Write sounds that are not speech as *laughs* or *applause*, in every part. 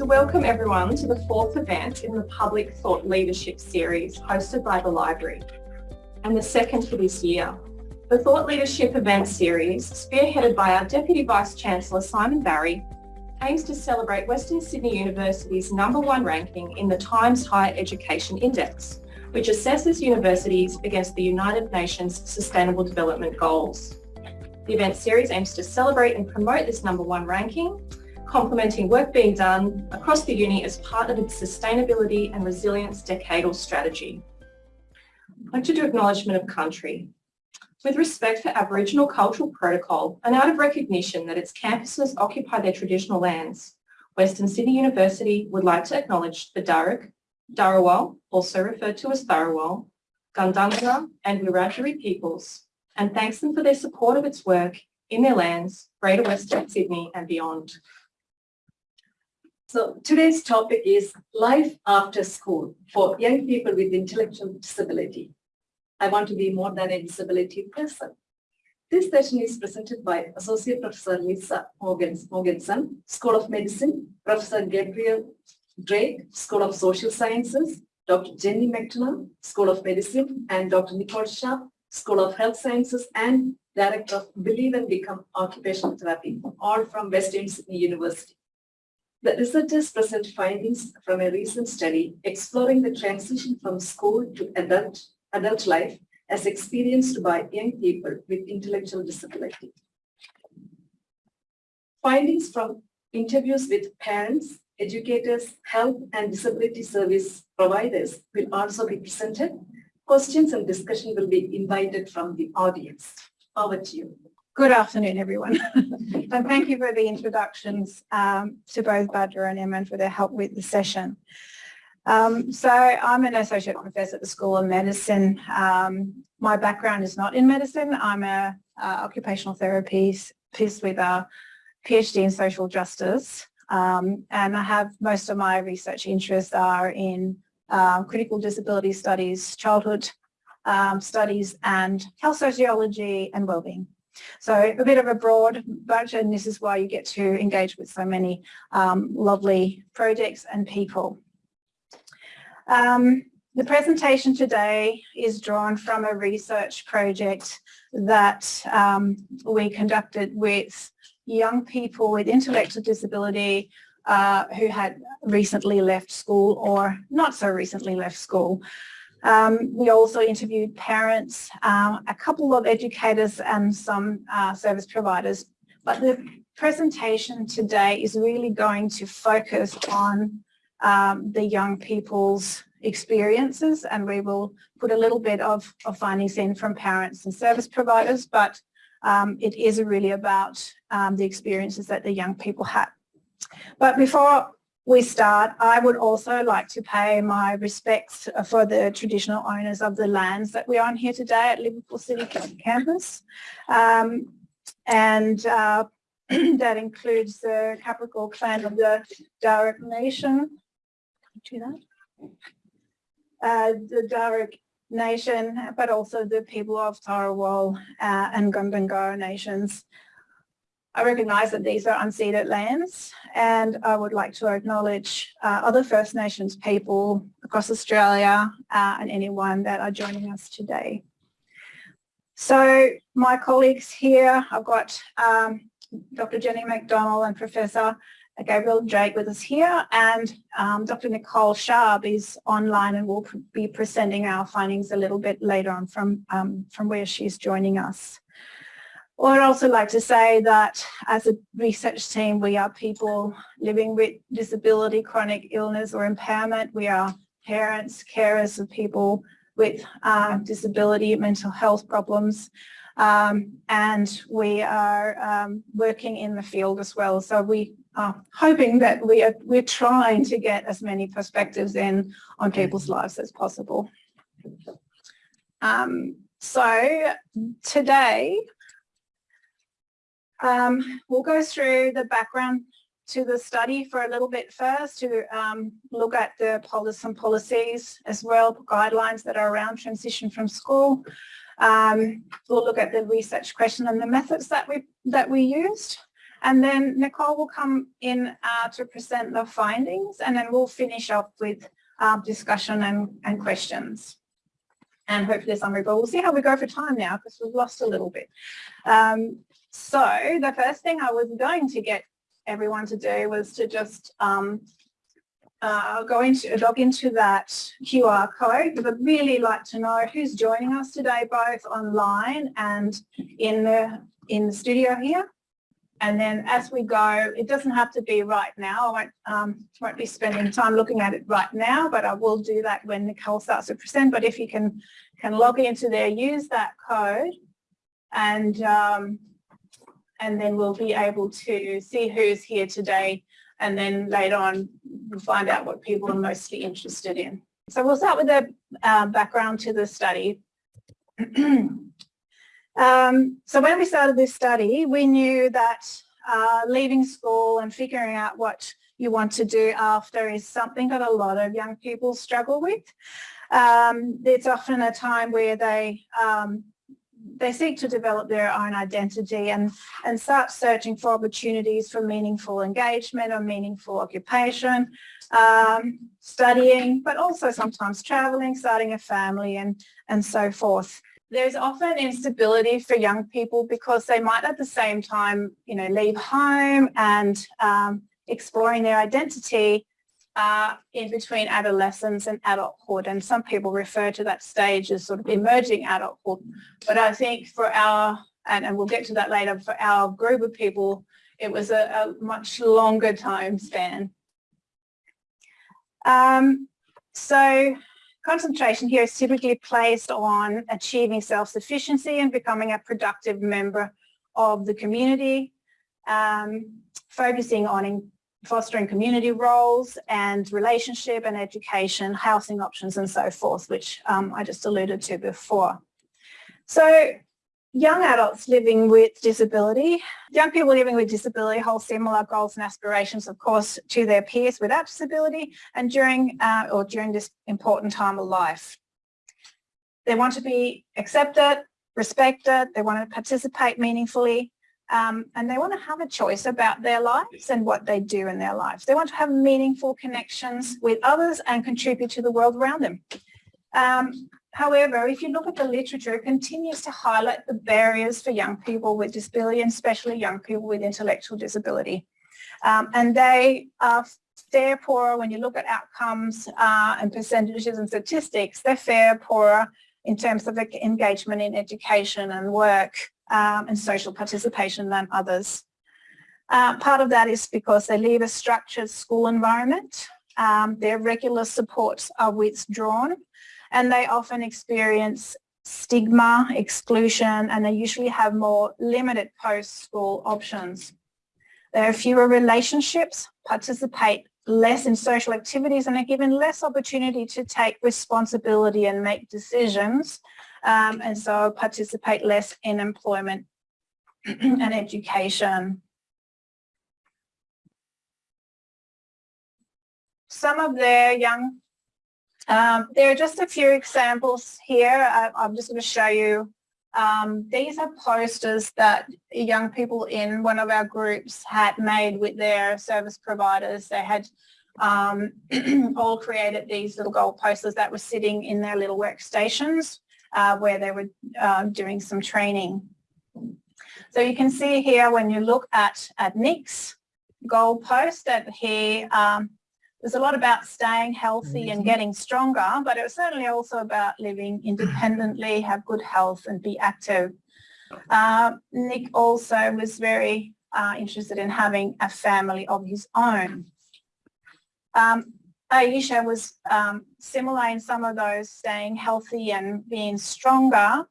to welcome everyone to the fourth event in the Public Thought Leadership Series hosted by the Library, and the second for this year. The Thought Leadership Event Series, spearheaded by our Deputy Vice-Chancellor Simon Barry, aims to celebrate Western Sydney University's number one ranking in the Times Higher Education Index, which assesses universities against the United Nations Sustainable Development Goals. The event series aims to celebrate and promote this number one ranking, complementing work being done across the uni as part of its sustainability and resilience decadal strategy. I'd like to do acknowledgement of country. With respect for Aboriginal cultural protocol and out of recognition that its campuses occupy their traditional lands, Western Sydney University would like to acknowledge the Darug, Darawal, also referred to as Tharawal, Gundungurra and Wiradjuri peoples, and thanks them for their support of its work in their lands, Greater Western Sydney and beyond. So today's topic is life after school for young people with intellectual disability. I want to be more than a disability person. This session is presented by Associate Professor Lisa Mogensen, School of Medicine, Professor Gabriel Drake, School of Social Sciences, Dr. Jenny McDonald, School of Medicine, and Dr. Nicole Sharp, School of Health Sciences, and Director of Believe and Become Occupational Therapy, all from Western Sydney University. The researchers present findings from a recent study exploring the transition from school to adult, adult life as experienced by young people with intellectual disability. Findings from interviews with parents, educators, health and disability service providers will also be presented. Questions and discussion will be invited from the audience. Over to you. Good afternoon, everyone. *laughs* and thank you for the introductions um, to both Badra and Emma for their help with the session. Um, so I'm an associate professor at the School of Medicine. Um, my background is not in medicine. I'm a, a occupational therapist with a PhD in social justice. Um, and I have most of my research interests are in uh, critical disability studies, childhood um, studies and health sociology and wellbeing. So a bit of a broad bunch and this is why you get to engage with so many um, lovely projects and people. Um, the presentation today is drawn from a research project that um, we conducted with young people with intellectual disability uh, who had recently left school or not so recently left school. Um, we also interviewed parents, um, a couple of educators and some uh, service providers. But the presentation today is really going to focus on um, the young people's experiences and we will put a little bit of, of findings in from parents and service providers, but um, it is really about um, the experiences that the young people had. But before we start, I would also like to pay my respects for the traditional owners of the lands that we're on here today at Liverpool City campus. Um, and uh, *clears throat* that includes the Cabrogal clan of the Darug Nation. Do that. Uh, the Darug Nation, but also the people of Tharawal uh, and Gundungurra nations. I recognise that these are unceded lands and I would like to acknowledge uh, other First Nations people across Australia uh, and anyone that are joining us today. So my colleagues here, I've got um, Dr. Jenny McDonald and Professor Gabriel Drake with us here and um, Dr. Nicole Sharp is online and will be presenting our findings a little bit later on from, um, from where she's joining us. Well, I'd also like to say that as a research team, we are people living with disability, chronic illness or impairment. We are parents, carers of people with uh, disability, mental health problems. Um, and we are um, working in the field as well. So we are hoping that we are we're trying to get as many perspectives in on people's lives as possible. Um, so today um, we'll go through the background to the study for a little bit first to um, look at the policies and policies as well, guidelines that are around transition from school. Um, we'll look at the research question and the methods that we that we used. And then Nicole will come in uh, to present the findings and then we'll finish up with uh, discussion and, and questions. And hopefully summary, but we'll see how we go for time now because we've lost a little bit. Um, so the first thing I was going to get everyone to do was to just um, uh, go into log into that QR code I'd really like to know who's joining us today, both online and in the in the studio here. And then as we go, it doesn't have to be right now. I won't, um, won't be spending time looking at it right now, but I will do that when Nicole starts to present. But if you can, can log into there, use that code and, um, and then we'll be able to see who's here today. And then later on, we'll find out what people are mostly interested in. So we'll start with the uh, background to the study. *clears throat* Um, so when we started this study, we knew that uh, leaving school and figuring out what you want to do after is something that a lot of young people struggle with. Um, it's often a time where they um, they seek to develop their own identity and, and start searching for opportunities for meaningful engagement or meaningful occupation, um, studying, but also sometimes traveling, starting a family and, and so forth. There's often instability for young people because they might at the same time, you know, leave home and um, exploring their identity uh, in between adolescence and adulthood. And some people refer to that stage as sort of emerging adulthood. But I think for our, and, and we'll get to that later, for our group of people, it was a, a much longer time span. Um, so Concentration here is typically placed on achieving self-sufficiency and becoming a productive member of the community, um, focusing on fostering community roles and relationship and education, housing options and so forth, which um, I just alluded to before. So Young adults living with disability. Young people living with disability hold similar goals and aspirations, of course, to their peers without disability and during uh, or during this important time of life. They want to be accepted, respected, they want to participate meaningfully, um, and they want to have a choice about their lives and what they do in their lives. They want to have meaningful connections with others and contribute to the world around them. Um, However, if you look at the literature, it continues to highlight the barriers for young people with disability and especially young people with intellectual disability. Um, and they are fare poorer when you look at outcomes uh, and percentages and statistics, they're fare poorer in terms of engagement in education and work um, and social participation than others. Uh, part of that is because they leave a structured school environment. Um, their regular supports are withdrawn and they often experience stigma, exclusion, and they usually have more limited post-school options. There are fewer relationships, participate less in social activities and are given less opportunity to take responsibility and make decisions um, and so participate less in employment *clears throat* and education. Some of their young um, there are just a few examples here. I, I'm just going to show you. Um, these are posters that young people in one of our groups had made with their service providers. They had um, *clears throat* all created these little gold posters that were sitting in their little workstations uh, where they were uh, doing some training. So you can see here when you look at, at Nick's goal post that he um, there's a lot about staying healthy and getting stronger, but it was certainly also about living independently, have good health and be active. Uh, Nick also was very uh, interested in having a family of his own. Um, Aisha was um, similar in some of those, staying healthy and being stronger.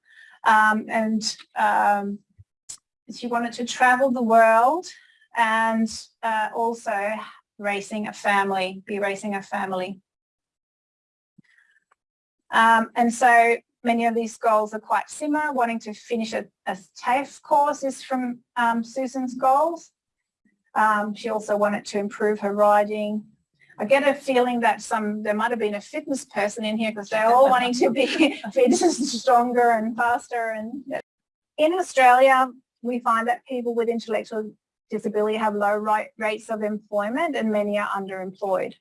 Um, and um, she wanted to travel the world and uh, also raising a family, be raising a family. Um, and so many of these goals are quite similar. Wanting to finish a, a TAFE course is from um, Susan's goals. Um, she also wanted to improve her riding. I get a feeling that some there might have been a fitness person in here because they're all *laughs* wanting to be *laughs* fit, stronger and faster. And in Australia, we find that people with intellectual disability have low ri- rates of employment and many are underemployed.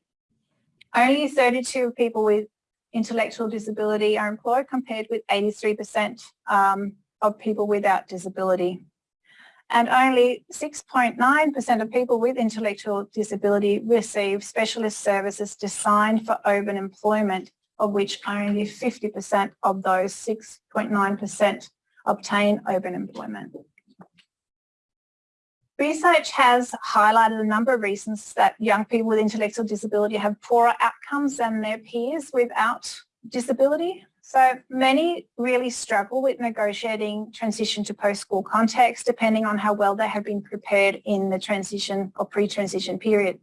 Only 32 people with intellectual disability are employed compared with 83% um, of people without disability. And only 6.9% of people with intellectual disability receive specialist services designed for open employment, of which only 50% of those 6.9% obtain open employment. Research has highlighted a number of reasons that young people with intellectual disability have poorer outcomes than their peers without disability. So many really struggle with negotiating transition to post-school context depending on how well they have been prepared in the transition or pre-transition period.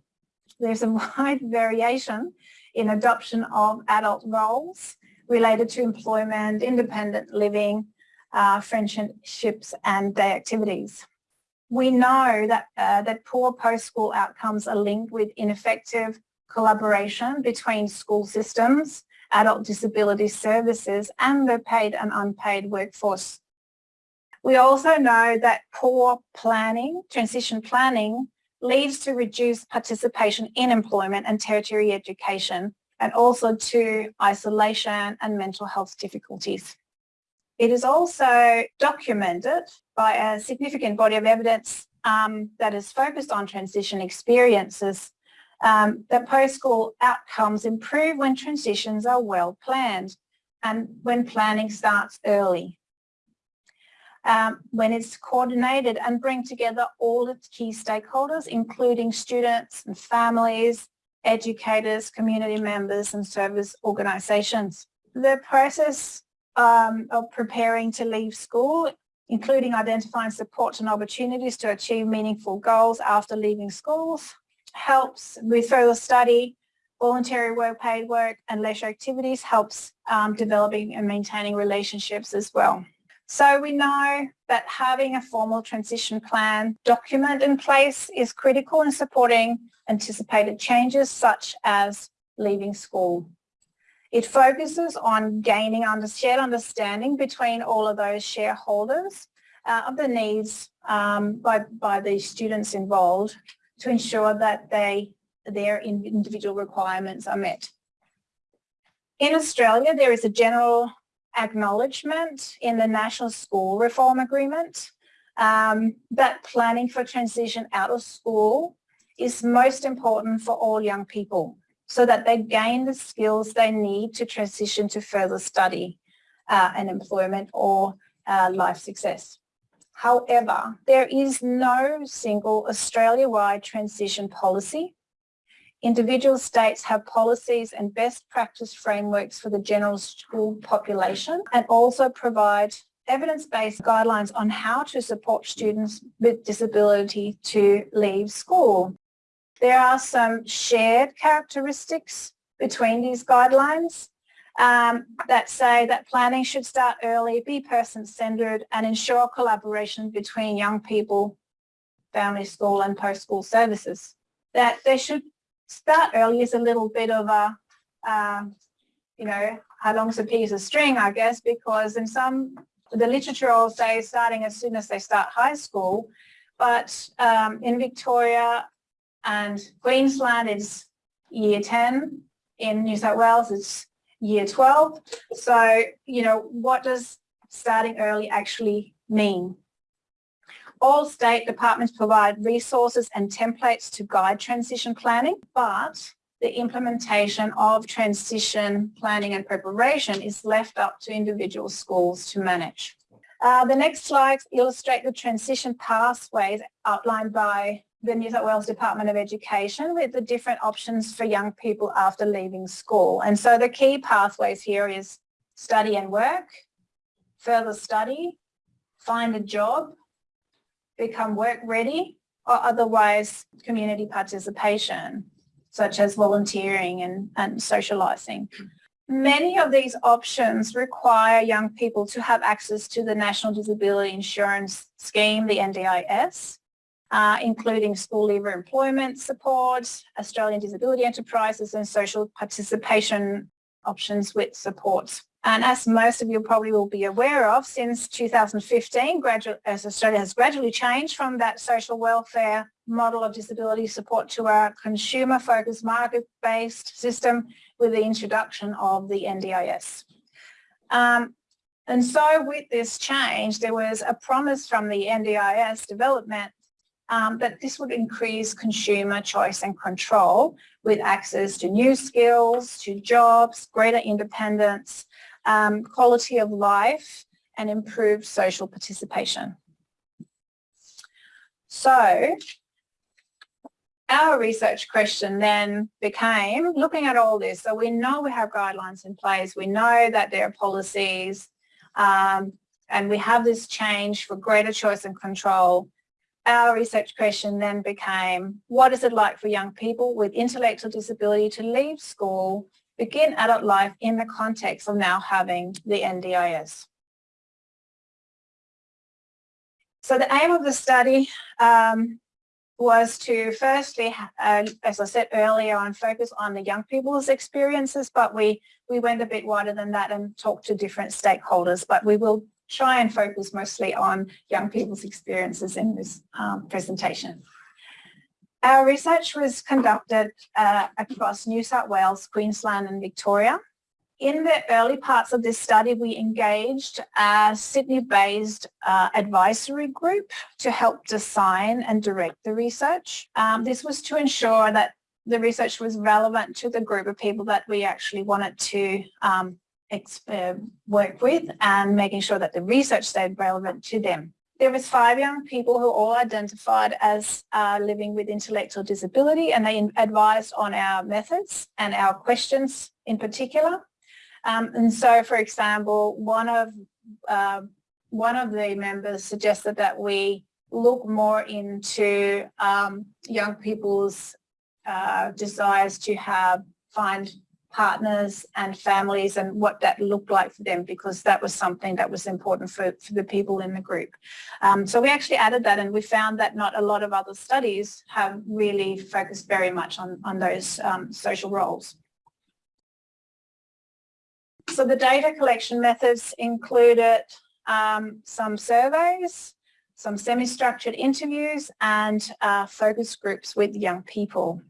There's a *laughs* wide variation in adoption of adult roles related to employment, independent living, uh, friendships and day activities. We know that, uh, that poor post-school outcomes are linked with ineffective collaboration between school systems, adult disability services and the paid and unpaid workforce. We also know that poor planning, transition planning, leads to reduced participation in employment and tertiary education and also to isolation and mental health difficulties. It is also documented by a significant body of evidence um, that is focused on transition experiences um, that post-school outcomes improve when transitions are well planned and when planning starts early. Um, when it's coordinated and bring together all its key stakeholders, including students and families, educators, community members and service organisations. The process um, of preparing to leave school, including identifying supports and opportunities to achieve meaningful goals after leaving schools, helps with further study, voluntary work, paid work and leisure activities helps um, developing and maintaining relationships as well. So we know that having a formal transition plan document in place is critical in supporting anticipated changes such as leaving school. It focuses on gaining under, shared understanding between all of those shareholders uh, of the needs um, by, by the students involved to ensure that they, their individual requirements are met. In Australia, there is a general acknowledgement in the National School Reform Agreement um, that planning for transition out of school is most important for all young people so that they gain the skills they need to transition to further study uh, and employment or uh, life success. However, there is no single Australia-wide transition policy. Individual states have policies and best practice frameworks for the general school population and also provide evidence-based guidelines on how to support students with disability to leave school. There are some shared characteristics between these guidelines um, that say that planning should start early, be person-centred and ensure collaboration between young people, family school and post-school services. That they should start early is a little bit of a, um, you know, how long's a piece of string, I guess, because in some, the literature will say starting as soon as they start high school, but um, in Victoria and Queensland it's year 10. In New South Wales it's year 12. So, you know, what does starting early actually mean? All state departments provide resources and templates to guide transition planning, but the implementation of transition planning and preparation is left up to individual schools to manage. Uh, the next slides illustrate the transition pathways outlined by the New South Wales Department of Education with the different options for young people after leaving school. And so the key pathways here is study and work, further study, find a job, become work ready, or otherwise community participation, such as volunteering and, and socialising. Many of these options require young people to have access to the National Disability Insurance Scheme, the NDIS, uh, including school leaver employment support, Australian disability enterprises and social participation options with support And as most of you probably will be aware of, since 2015, graduate, as Australia has gradually changed from that social welfare model of disability support to a consumer-focused market-based system with the introduction of the NDIS. Um, and so with this change, there was a promise from the NDIS development um, that this would increase consumer choice and control with access to new skills, to jobs, greater independence, um, quality of life and improved social participation. So our research question then became looking at all this. So we know we have guidelines in place. We know that there are policies um, and we have this change for greater choice and control. Our research question then became, what is it like for young people with intellectual disability to leave school begin adult life in the context of now having the NDIS. So the aim of the study um, was to firstly, uh, as I said earlier on, focus on the young people's experiences, but we, we went a bit wider than that and talked to different stakeholders, but we will try and focus mostly on young people's experiences in this um, presentation. Our research was conducted uh, across New South Wales, Queensland and Victoria. In the early parts of this study, we engaged a Sydney-based uh, advisory group to help design and direct the research. Um, this was to ensure that the research was relevant to the group of people that we actually wanted to um, work with and making sure that the research stayed relevant to them. There was five young people who all identified as uh, living with intellectual disability and they advised on our methods and our questions in particular. Um, and so, for example, one of uh, one of the members suggested that we look more into um, young people's uh, desires to have find partners and families and what that looked like for them because that was something that was important for, for the people in the group. Um, so we actually added that and we found that not a lot of other studies have really focused very much on, on those um, social roles. So the data collection methods included um, some surveys, some semi-structured interviews and uh, focus groups with young people.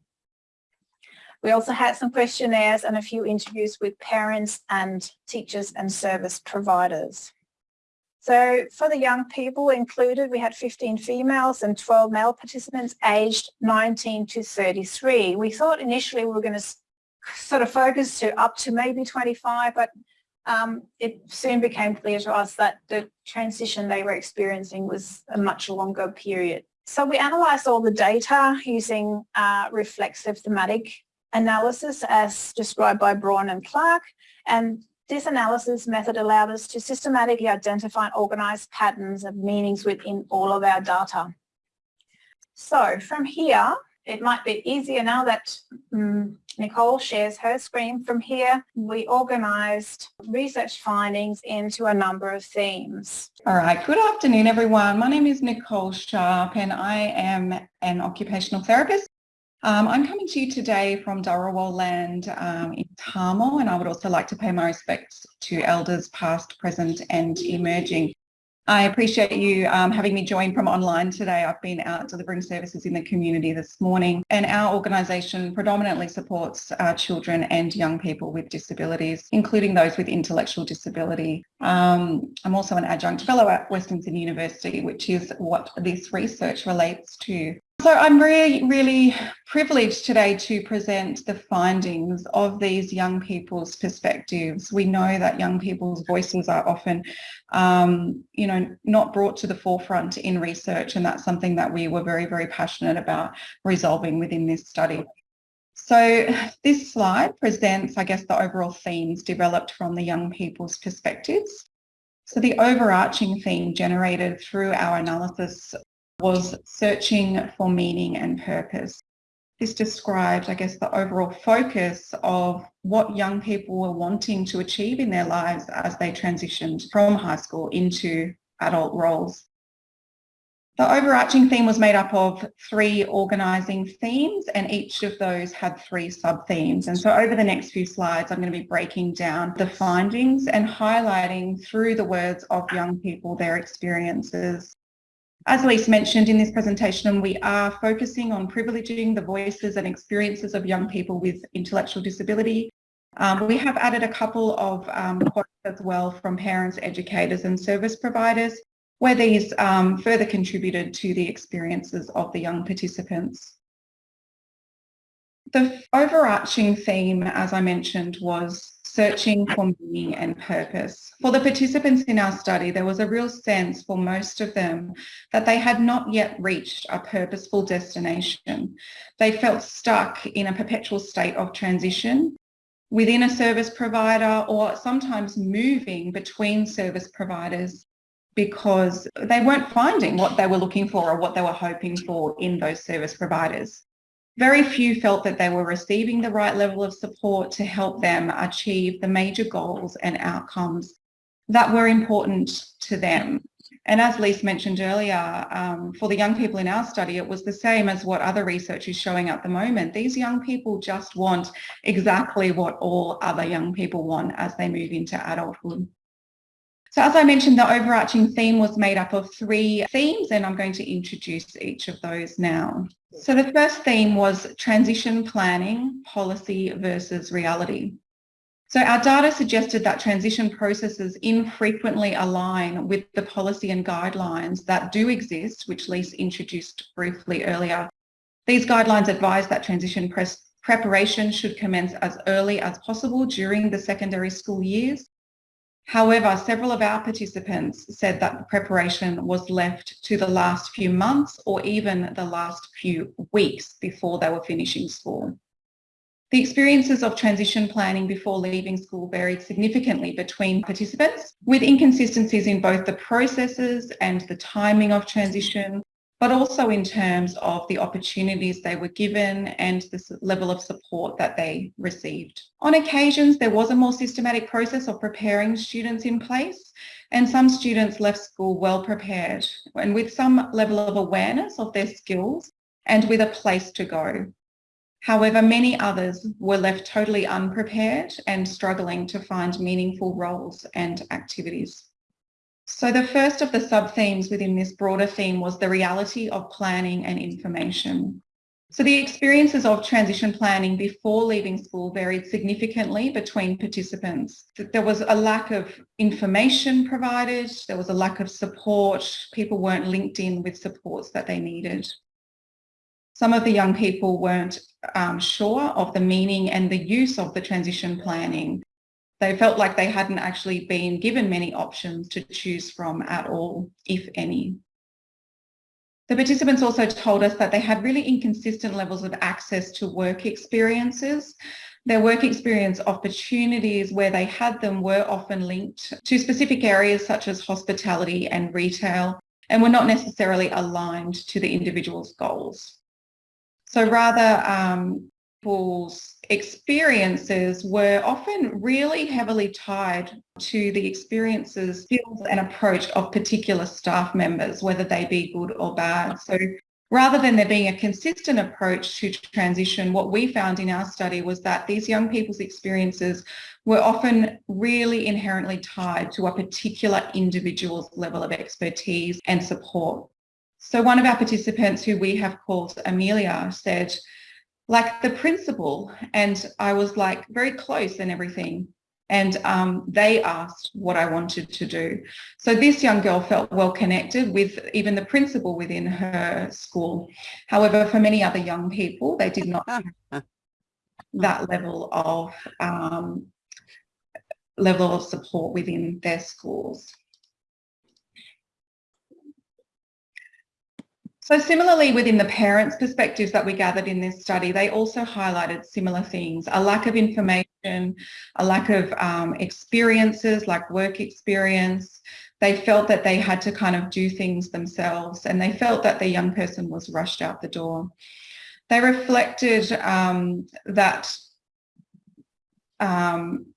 We also had some questionnaires and a few interviews with parents and teachers and service providers. So for the young people included, we had 15 females and 12 male participants aged 19 to 33. We thought initially we were going to sort of focus to up to maybe 25, but um, it soon became clear to us that the transition they were experiencing was a much longer period. So we analysed all the data using uh, reflexive thematic analysis as described by Braun and Clarke. And this analysis method allowed us to systematically identify and organise patterns of meanings within all of our data. So from here, it might be easier now that um, Nicole shares her screen. From here, we organised research findings into a number of themes. All right, good afternoon everyone. My name is Nicole Sharp and I am an occupational therapist um, I'm coming to you today from Dharawal land um, in Tamil and I would also like to pay my respects to elders past, present and emerging. I appreciate you um, having me join from online today. I've been out delivering services in the community this morning and our organisation predominantly supports uh, children and young people with disabilities, including those with intellectual disability. Um, I'm also an adjunct fellow at Western Sydney University, which is what this research relates to. So I'm really, really privileged today to present the findings of these young people's perspectives. We know that young people's voices are often, um, you know, not brought to the forefront in research and that's something that we were very, very passionate about resolving within this study. So this slide presents, I guess, the overall themes developed from the young people's perspectives. So the overarching theme generated through our analysis was searching for meaning and purpose. This describes, I guess, the overall focus of what young people were wanting to achieve in their lives as they transitioned from high school into adult roles. The overarching theme was made up of three organising themes and each of those had three sub-themes. And so over the next few slides, I'm going to be breaking down the findings and highlighting through the words of young people their experiences. As Lise mentioned in this presentation, we are focusing on privileging the voices and experiences of young people with intellectual disability. Um, we have added a couple of um, quotes as well from parents, educators and service providers where these um, further contributed to the experiences of the young participants. The overarching theme, as I mentioned, was searching for meaning and purpose. For the participants in our study, there was a real sense for most of them that they had not yet reached a purposeful destination. They felt stuck in a perpetual state of transition within a service provider or sometimes moving between service providers because they weren't finding what they were looking for or what they were hoping for in those service providers. Very few felt that they were receiving the right level of support to help them achieve the major goals and outcomes that were important to them. And as Lise mentioned earlier, um, for the young people in our study, it was the same as what other research is showing at the moment. These young people just want exactly what all other young people want as they move into adulthood. So as I mentioned, the overarching theme was made up of three themes and I'm going to introduce each of those now. So the first theme was transition planning, policy versus reality. So our data suggested that transition processes infrequently align with the policy and guidelines that do exist, which Lise introduced briefly earlier. These guidelines advise that transition preparation should commence as early as possible during the secondary school years However, several of our participants said that the preparation was left to the last few months or even the last few weeks before they were finishing school. The experiences of transition planning before leaving school varied significantly between participants, with inconsistencies in both the processes and the timing of transition, but also in terms of the opportunities they were given and the level of support that they received. On occasions, there was a more systematic process of preparing students in place and some students left school well prepared and with some level of awareness of their skills and with a place to go. However, many others were left totally unprepared and struggling to find meaningful roles and activities. So the first of the sub-themes within this broader theme was the reality of planning and information. So the experiences of transition planning before leaving school varied significantly between participants. There was a lack of information provided, there was a lack of support, people weren't linked in with supports that they needed. Some of the young people weren't um, sure of the meaning and the use of the transition planning they felt like they hadn't actually been given many options to choose from at all, if any. The participants also told us that they had really inconsistent levels of access to work experiences. Their work experience opportunities where they had them were often linked to specific areas such as hospitality and retail and were not necessarily aligned to the individual's goals. So rather, um, people's experiences were often really heavily tied to the experiences, skills and approach of particular staff members, whether they be good or bad. So rather than there being a consistent approach to transition, what we found in our study was that these young people's experiences were often really inherently tied to a particular individual's level of expertise and support. So one of our participants who we have called Amelia said, like the principal and I was like very close and everything. And um, they asked what I wanted to do. So this young girl felt well connected with even the principal within her school. However, for many other young people, they did not have *laughs* that level of um, level of support within their schools. So similarly within the parents' perspectives that we gathered in this study, they also highlighted similar things, a lack of information, a lack of um, experiences like work experience. They felt that they had to kind of do things themselves and they felt that the young person was rushed out the door. They reflected um, that um,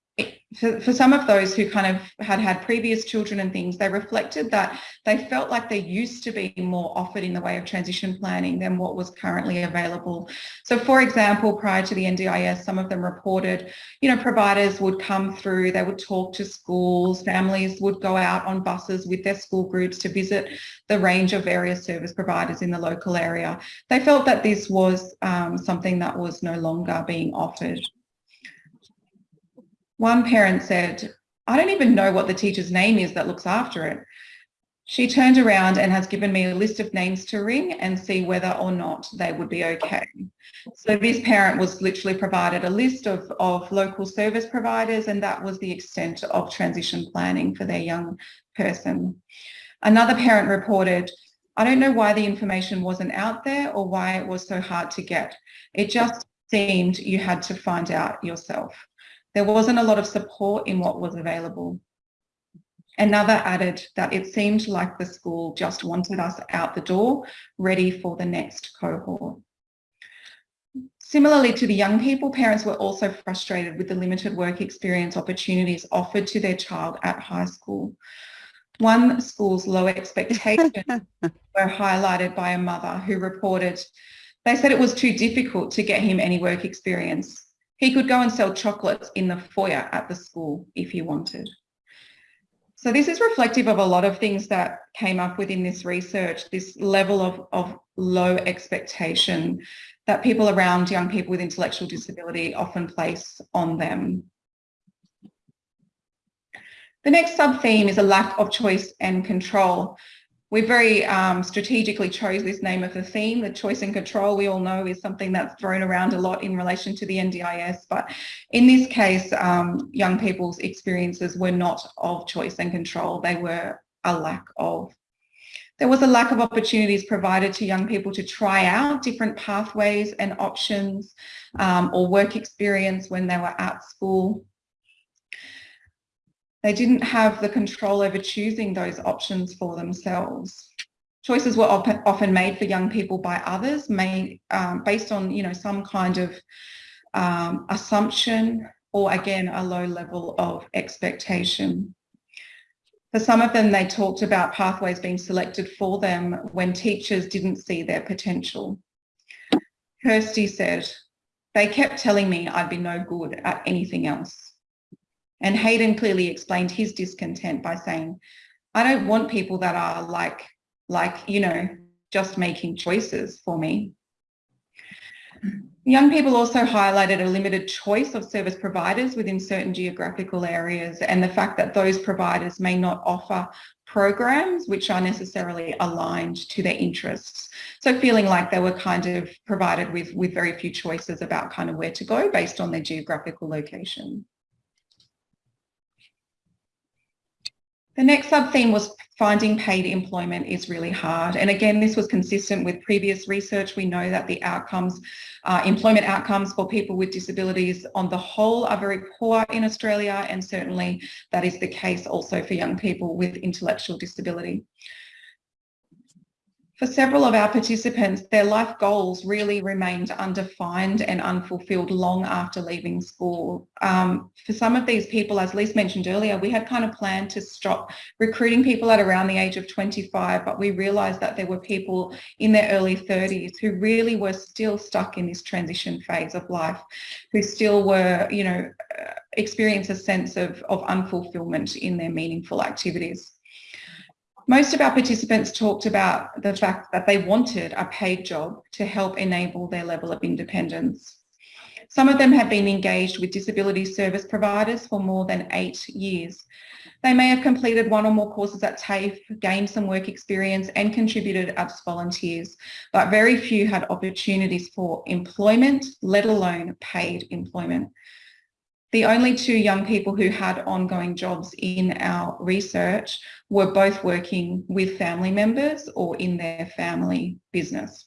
for, for some of those who kind of had had previous children and things, they reflected that they felt like there used to be more offered in the way of transition planning than what was currently available. So for example, prior to the NDIS, some of them reported, you know, providers would come through, they would talk to schools, families would go out on buses with their school groups to visit the range of various service providers in the local area. They felt that this was um, something that was no longer being offered. One parent said, I don't even know what the teacher's name is that looks after it. She turned around and has given me a list of names to ring and see whether or not they would be okay. So this parent was literally provided a list of, of local service providers and that was the extent of transition planning for their young person. Another parent reported, I don't know why the information wasn't out there or why it was so hard to get. It just seemed you had to find out yourself. There wasn't a lot of support in what was available. Another added that it seemed like the school just wanted us out the door, ready for the next cohort. Similarly to the young people, parents were also frustrated with the limited work experience opportunities offered to their child at high school. One school's low expectations *laughs* were highlighted by a mother who reported, they said it was too difficult to get him any work experience. He could go and sell chocolates in the foyer at the school if he wanted. So this is reflective of a lot of things that came up within this research, this level of, of low expectation that people around young people with intellectual disability often place on them. The next sub-theme is a lack of choice and control we very um, strategically chose this name of the theme. The choice and control, we all know, is something that's thrown around a lot in relation to the NDIS. But in this case, um, young people's experiences were not of choice and control. They were a lack of. There was a lack of opportunities provided to young people to try out different pathways and options um, or work experience when they were at school. They didn't have the control over choosing those options for themselves. Choices were often made for young people by others, made um, based on you know some kind of um, assumption or again a low level of expectation. For some of them, they talked about pathways being selected for them when teachers didn't see their potential. Kirsty said, they kept telling me I'd be no good at anything else. And Hayden clearly explained his discontent by saying, I don't want people that are like, like, you know, just making choices for me. Young people also highlighted a limited choice of service providers within certain geographical areas and the fact that those providers may not offer programs which are necessarily aligned to their interests. So feeling like they were kind of provided with, with very few choices about kind of where to go based on their geographical location. The next sub-theme was finding paid employment is really hard. And again, this was consistent with previous research. We know that the outcomes, uh, employment outcomes for people with disabilities on the whole are very poor in Australia. And certainly that is the case also for young people with intellectual disability. For several of our participants, their life goals really remained undefined and unfulfilled long after leaving school. Um, for some of these people, as Lise mentioned earlier, we had kind of planned to stop recruiting people at around the age of 25, but we realised that there were people in their early 30s who really were still stuck in this transition phase of life, who still were, you know, uh, experience a sense of, of unfulfillment in their meaningful activities. Most of our participants talked about the fact that they wanted a paid job to help enable their level of independence. Some of them have been engaged with disability service providers for more than eight years. They may have completed one or more courses at TAFE, gained some work experience and contributed as volunteers, but very few had opportunities for employment, let alone paid employment. The only two young people who had ongoing jobs in our research were both working with family members or in their family business.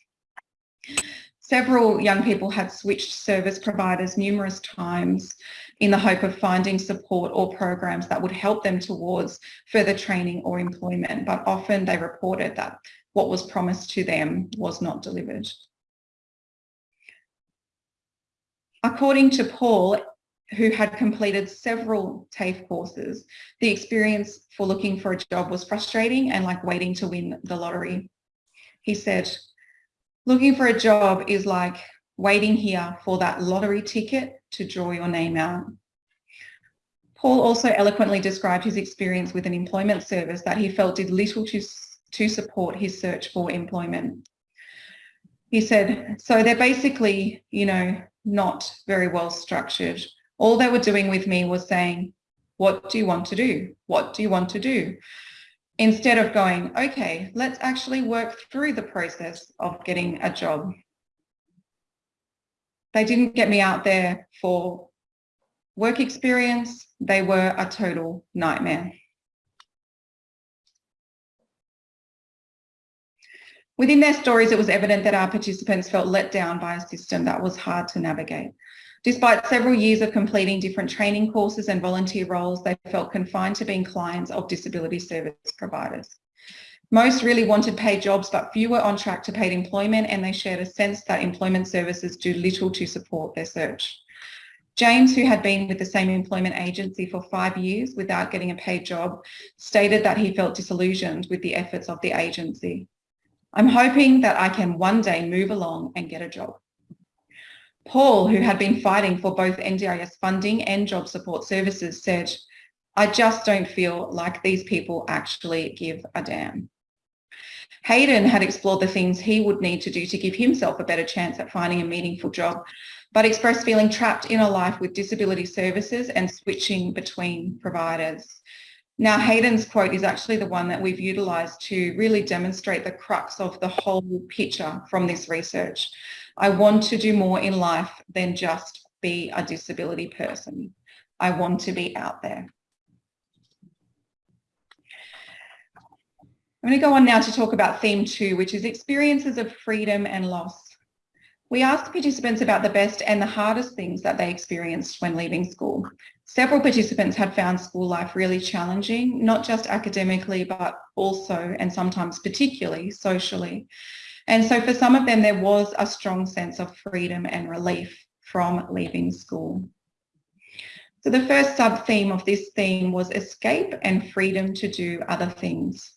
Several young people had switched service providers numerous times in the hope of finding support or programs that would help them towards further training or employment, but often they reported that what was promised to them was not delivered. According to Paul, who had completed several TAFE courses, the experience for looking for a job was frustrating and like waiting to win the lottery. He said, looking for a job is like waiting here for that lottery ticket to draw your name out. Paul also eloquently described his experience with an employment service that he felt did little to, to support his search for employment. He said, so they're basically, you know, not very well structured. All they were doing with me was saying, what do you want to do? What do you want to do? Instead of going, okay, let's actually work through the process of getting a job. They didn't get me out there for work experience. They were a total nightmare. Within their stories, it was evident that our participants felt let down by a system that was hard to navigate. Despite several years of completing different training courses and volunteer roles, they felt confined to being clients of disability service providers. Most really wanted paid jobs, but few were on track to paid employment and they shared a sense that employment services do little to support their search. James, who had been with the same employment agency for five years without getting a paid job, stated that he felt disillusioned with the efforts of the agency. I'm hoping that I can one day move along and get a job. Paul, who had been fighting for both NDIS funding and job support services, said, I just don't feel like these people actually give a damn. Hayden had explored the things he would need to do to give himself a better chance at finding a meaningful job, but expressed feeling trapped in a life with disability services and switching between providers. Now, Hayden's quote is actually the one that we've utilised to really demonstrate the crux of the whole picture from this research. I want to do more in life than just be a disability person. I want to be out there. I'm going to go on now to talk about theme two, which is experiences of freedom and loss. We asked participants about the best and the hardest things that they experienced when leaving school. Several participants had found school life really challenging, not just academically, but also and sometimes particularly socially. And so for some of them, there was a strong sense of freedom and relief from leaving school. So the first sub-theme of this theme was escape and freedom to do other things.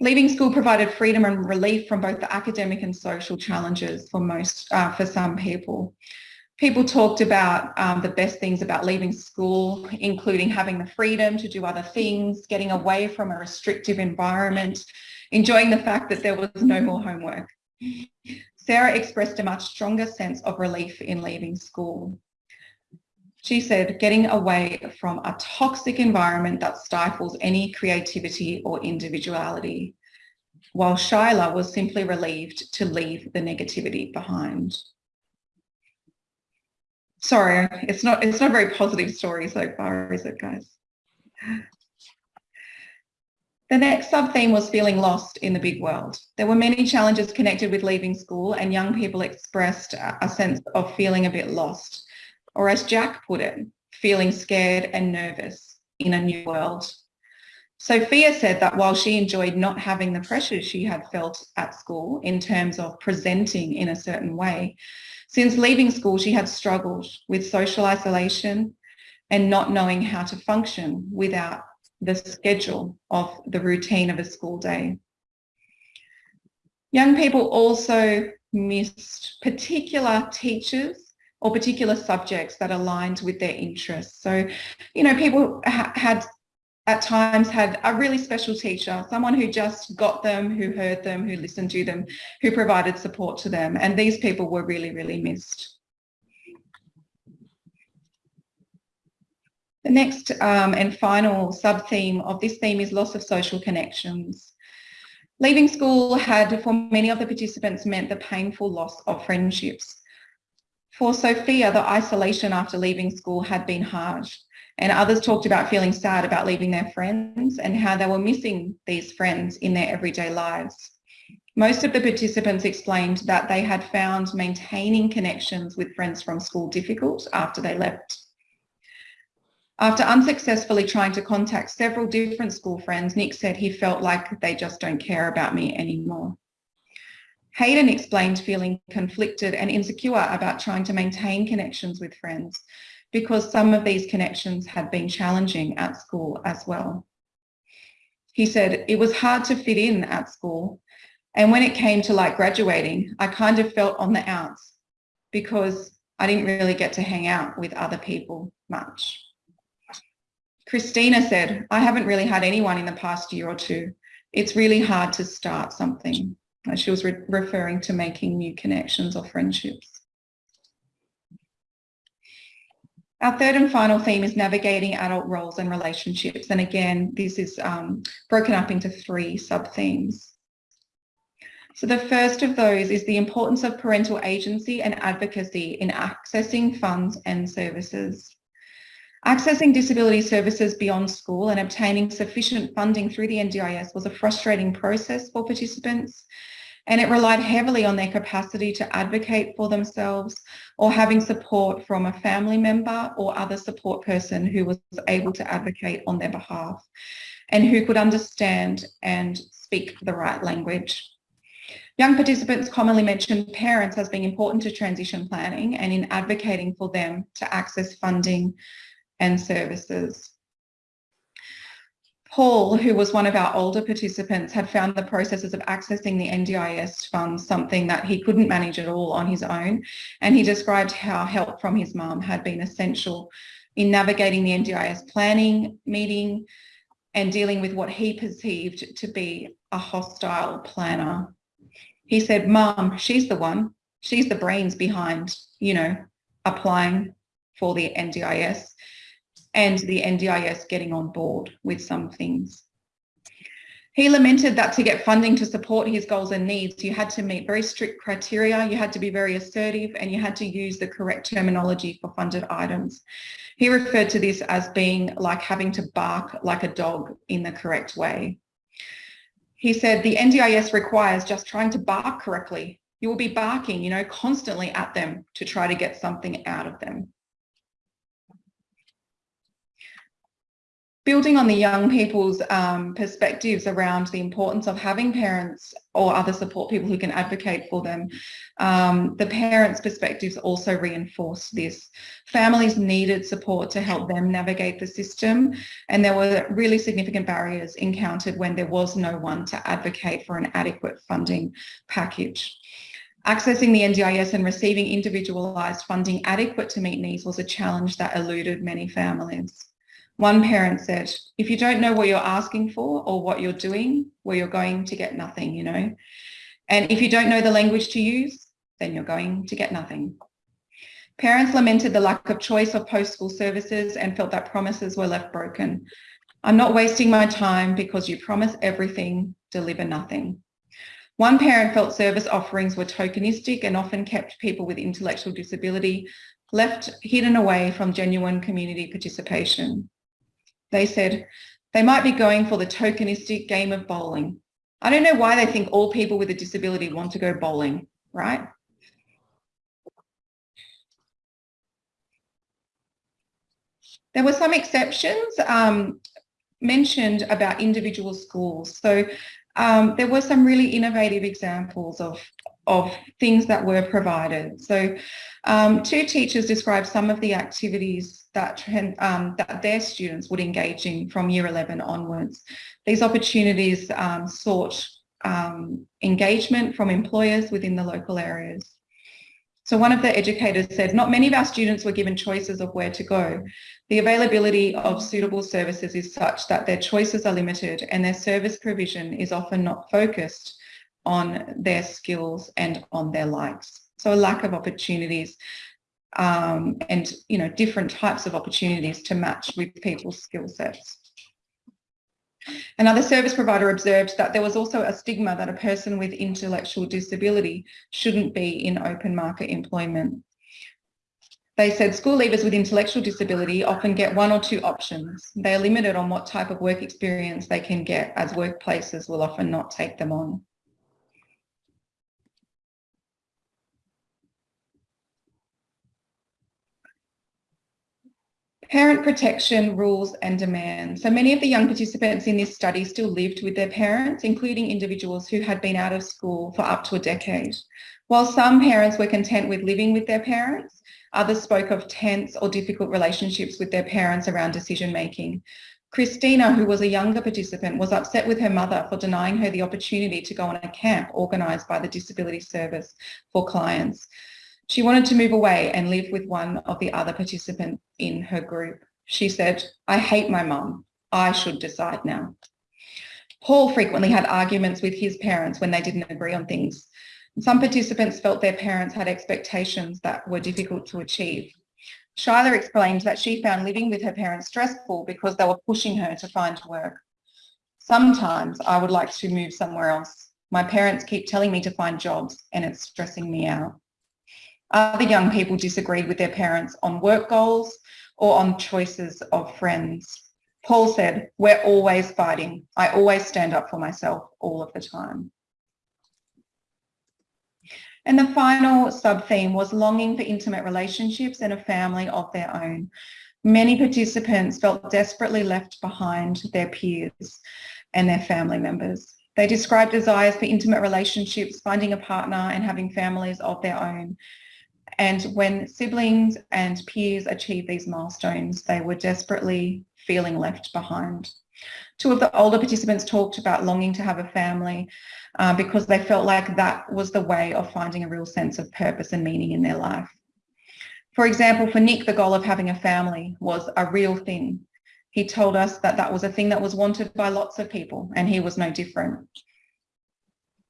Leaving school provided freedom and relief from both the academic and social challenges for most, uh, for some people people talked about um, the best things about leaving school, including having the freedom to do other things, getting away from a restrictive environment, enjoying the fact that there was no more homework. Sarah expressed a much stronger sense of relief in leaving school. She said, getting away from a toxic environment that stifles any creativity or individuality, while Shyla was simply relieved to leave the negativity behind sorry, it's not it's not a very positive story so far, is it, guys? The next sub-theme was feeling lost in the big world. There were many challenges connected with leaving school and young people expressed a sense of feeling a bit lost, or as Jack put it, feeling scared and nervous in a new world. Sophia said that while she enjoyed not having the pressures she had felt at school in terms of presenting in a certain way, since leaving school, she had struggled with social isolation and not knowing how to function without the schedule of the routine of a school day. Young people also missed particular teachers or particular subjects that aligned with their interests. So, you know, people ha had at times had a really special teacher, someone who just got them, who heard them, who listened to them, who provided support to them. And these people were really, really missed. The next um, and final sub-theme of this theme is loss of social connections. Leaving school had, for many of the participants, meant the painful loss of friendships. For Sophia, the isolation after leaving school had been hard. And others talked about feeling sad about leaving their friends and how they were missing these friends in their everyday lives. Most of the participants explained that they had found maintaining connections with friends from school difficult after they left. After unsuccessfully trying to contact several different school friends, Nick said he felt like they just don't care about me anymore. Hayden explained feeling conflicted and insecure about trying to maintain connections with friends because some of these connections had been challenging at school as well. He said, it was hard to fit in at school. And when it came to like graduating, I kind of felt on the outs because I didn't really get to hang out with other people much. Christina said, I haven't really had anyone in the past year or two. It's really hard to start something. She was re referring to making new connections or friendships. Our third and final theme is navigating adult roles and relationships. And again, this is um, broken up into three sub-themes. So the first of those is the importance of parental agency and advocacy in accessing funds and services. Accessing disability services beyond school and obtaining sufficient funding through the NDIS was a frustrating process for participants and it relied heavily on their capacity to advocate for themselves or having support from a family member or other support person who was able to advocate on their behalf and who could understand and speak the right language. Young participants commonly mention parents as being important to transition planning and in advocating for them to access funding and services. Paul, who was one of our older participants, had found the processes of accessing the NDIS funds something that he couldn't manage at all on his own. And he described how help from his mum had been essential in navigating the NDIS planning meeting and dealing with what he perceived to be a hostile planner. He said, Mum, she's the one. She's the brains behind, you know, applying for the NDIS and the NDIS getting on board with some things. He lamented that to get funding to support his goals and needs, you had to meet very strict criteria, you had to be very assertive, and you had to use the correct terminology for funded items. He referred to this as being like having to bark like a dog in the correct way. He said the NDIS requires just trying to bark correctly. You will be barking, you know, constantly at them to try to get something out of them. Building on the young people's um, perspectives around the importance of having parents or other support people who can advocate for them, um, the parents' perspectives also reinforce this. Families needed support to help them navigate the system and there were really significant barriers encountered when there was no one to advocate for an adequate funding package. Accessing the NDIS and receiving individualised funding adequate to meet needs was a challenge that eluded many families. One parent said, if you don't know what you're asking for or what you're doing, well, you're going to get nothing, you know. And if you don't know the language to use, then you're going to get nothing. Parents lamented the lack of choice of post-school services and felt that promises were left broken. I'm not wasting my time because you promise everything, deliver nothing. One parent felt service offerings were tokenistic and often kept people with intellectual disability left hidden away from genuine community participation. They said they might be going for the tokenistic game of bowling. I don't know why they think all people with a disability want to go bowling, right? There were some exceptions um, mentioned about individual schools. So um, there were some really innovative examples of, of things that were provided. So um, two teachers described some of the activities that, um, that their students would engage in from year 11 onwards. These opportunities um, sought um, engagement from employers within the local areas. So one of the educators said, not many of our students were given choices of where to go. The availability of suitable services is such that their choices are limited and their service provision is often not focused on their skills and on their likes. So a lack of opportunities um, and you know different types of opportunities to match with people's skill sets. Another service provider observed that there was also a stigma that a person with intellectual disability shouldn't be in open market employment. They said school leavers with intellectual disability often get one or two options. They are limited on what type of work experience they can get as workplaces will often not take them on. Parent protection, rules and demands. So many of the young participants in this study still lived with their parents, including individuals who had been out of school for up to a decade. While some parents were content with living with their parents, others spoke of tense or difficult relationships with their parents around decision making. Christina, who was a younger participant, was upset with her mother for denying her the opportunity to go on a camp organised by the Disability Service for clients. She wanted to move away and live with one of the other participants in her group. She said, I hate my mum. I should decide now. Paul frequently had arguments with his parents when they didn't agree on things. Some participants felt their parents had expectations that were difficult to achieve. Shyla explained that she found living with her parents stressful because they were pushing her to find work. Sometimes I would like to move somewhere else. My parents keep telling me to find jobs and it's stressing me out. Other young people disagreed with their parents on work goals or on choices of friends. Paul said, we're always fighting. I always stand up for myself all of the time. And the final sub-theme was longing for intimate relationships and a family of their own. Many participants felt desperately left behind their peers and their family members. They described desires for intimate relationships, finding a partner and having families of their own. And when siblings and peers achieved these milestones, they were desperately feeling left behind. Two of the older participants talked about longing to have a family uh, because they felt like that was the way of finding a real sense of purpose and meaning in their life. For example, for Nick, the goal of having a family was a real thing. He told us that that was a thing that was wanted by lots of people and he was no different.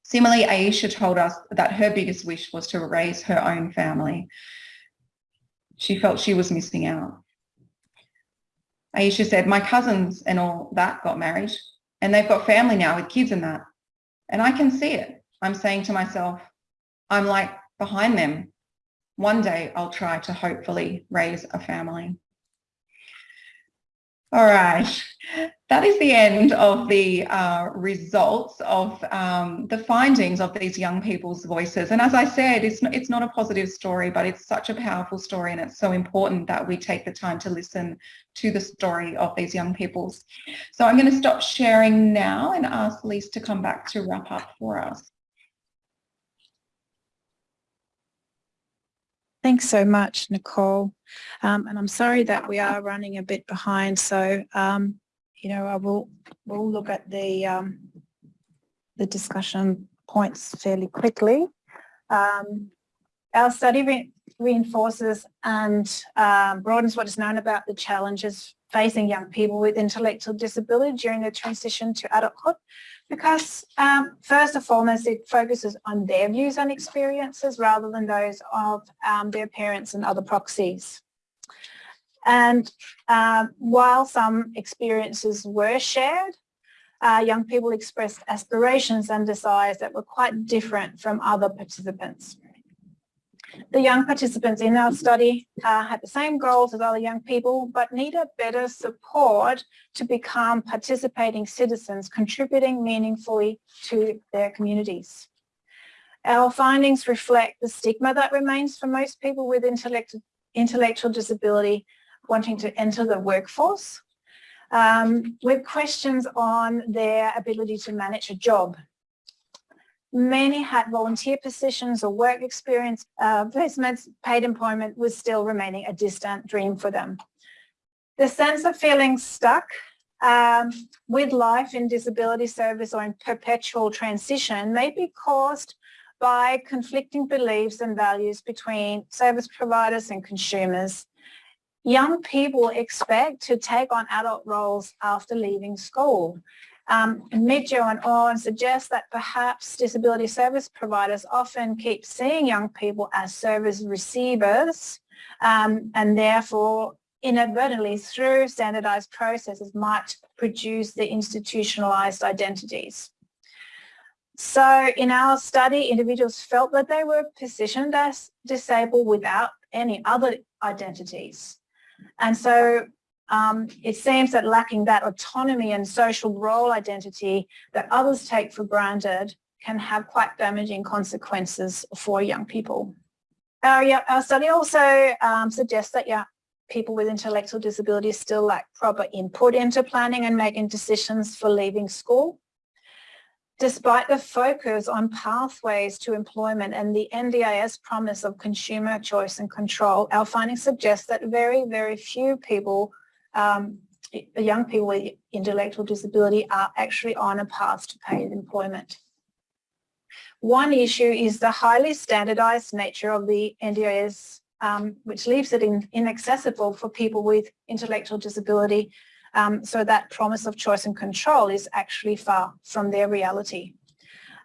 Similarly, Aisha told us that her biggest wish was to raise her own family. She felt she was missing out. Aisha said, my cousins and all that got married and they've got family now with kids and that. And I can see it. I'm saying to myself, I'm like behind them. One day I'll try to hopefully raise a family. All right, that is the end of the uh, results of um, the findings of these young people's voices. And as I said, it's not, it's not a positive story, but it's such a powerful story and it's so important that we take the time to listen to the story of these young people's. So I'm going to stop sharing now and ask Lise to come back to wrap up for us. Thanks so much, Nicole. Um, and I'm sorry that we are running a bit behind. So, um, you know, I will we'll look at the um, the discussion points fairly quickly. Um, our study re reinforces and um, broadens what is known about the challenges facing young people with intellectual disability during their transition to adulthood because um, first and foremost it focuses on their views and experiences rather than those of um, their parents and other proxies. And um, while some experiences were shared, uh, young people expressed aspirations and desires that were quite different from other participants. The young participants in our study uh, had the same goals as other young people, but needed better support to become participating citizens, contributing meaningfully to their communities. Our findings reflect the stigma that remains for most people with intellectual, intellectual disability wanting to enter the workforce, um, with questions on their ability to manage a job Many had volunteer positions or work experience. Uh, placements, paid employment was still remaining a distant dream for them. The sense of feeling stuck um, with life in disability service or in perpetual transition may be caused by conflicting beliefs and values between service providers and consumers. Young people expect to take on adult roles after leaving school um, Midjo and Aune suggest that perhaps disability service providers often keep seeing young people as service receivers um, and therefore inadvertently through standardized processes might produce the institutionalized identities. So in our study, individuals felt that they were positioned as disabled without any other identities. And so um, it seems that lacking that autonomy and social role identity that others take for granted can have quite damaging consequences for young people. Our, our study also um, suggests that yeah, people with intellectual disabilities still lack proper input into planning and making decisions for leaving school. Despite the focus on pathways to employment and the NDIS promise of consumer choice and control, our findings suggest that very, very few people, um, young people with intellectual disability are actually on a path to paid employment. One issue is the highly standardised nature of the NDIS, um, which leaves it in, inaccessible for people with intellectual disability um, so that promise of choice and control is actually far from their reality.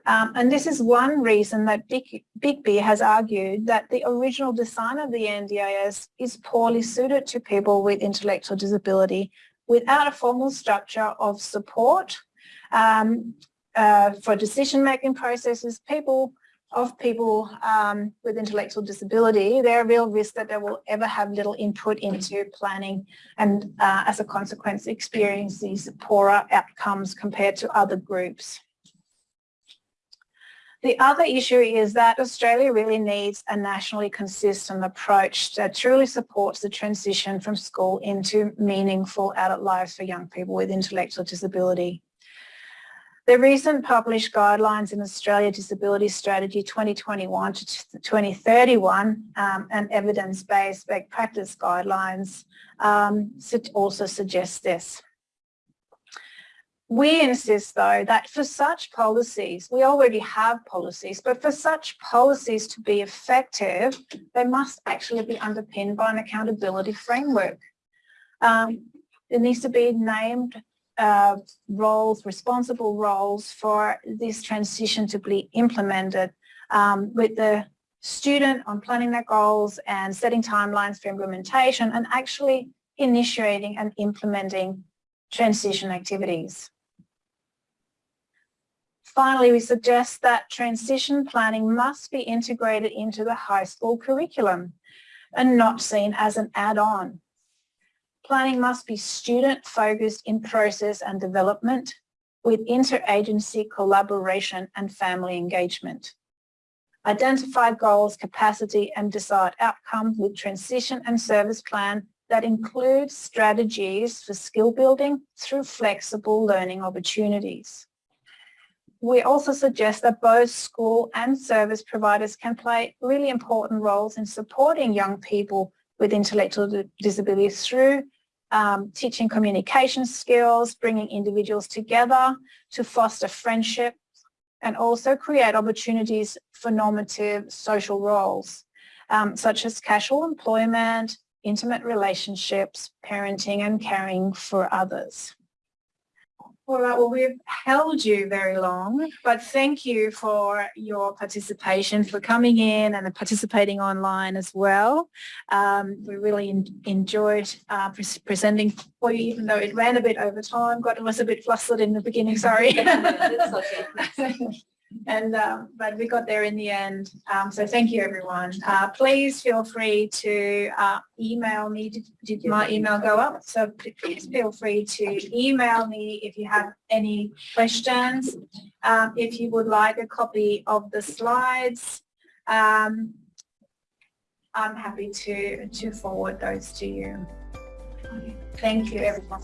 Um, and this is one reason that Big, Bigby has argued that the original design of the NDIS is poorly suited to people with intellectual disability without a formal structure of support um, uh, for decision-making processes, people of people um, with intellectual disability, there are real risks that they will ever have little input into planning and uh, as a consequence experience these poorer outcomes compared to other groups. The other issue is that Australia really needs a nationally consistent approach that truly supports the transition from school into meaningful adult lives for young people with intellectual disability. The recent published guidelines in Australia Disability Strategy 2021 to 2031 um, and evidence-based practice guidelines um, also suggest this. We insist though that for such policies, we already have policies, but for such policies to be effective, they must actually be underpinned by an accountability framework. Um, there needs to be named uh, roles, responsible roles for this transition to be implemented um, with the student on planning their goals and setting timelines for implementation and actually initiating and implementing transition activities. Finally, we suggest that transition planning must be integrated into the high school curriculum and not seen as an add-on. Planning must be student focused in process and development with interagency collaboration and family engagement. Identify goals, capacity and desired outcome with transition and service plan that includes strategies for skill building through flexible learning opportunities. We also suggest that both school and service providers can play really important roles in supporting young people with intellectual disabilities through um, teaching communication skills, bringing individuals together to foster friendship and also create opportunities for normative social roles, um, such as casual employment, intimate relationships, parenting and caring for others. All right, well, we've held you very long, but thank you for your participation, for coming in and participating online as well. Um, we really in, enjoyed uh, pre presenting for you, even though it ran a bit over time. Got was a bit flustered in the beginning, sorry. *laughs* and um, but we got there in the end. Um, so thank you, everyone. Uh, please feel free to uh, email me. Did, did, my email go up? So please feel free to email me if you have any questions. Um, if you would like a copy of the slides, um, I'm happy to to forward those to you. Thank you, everyone.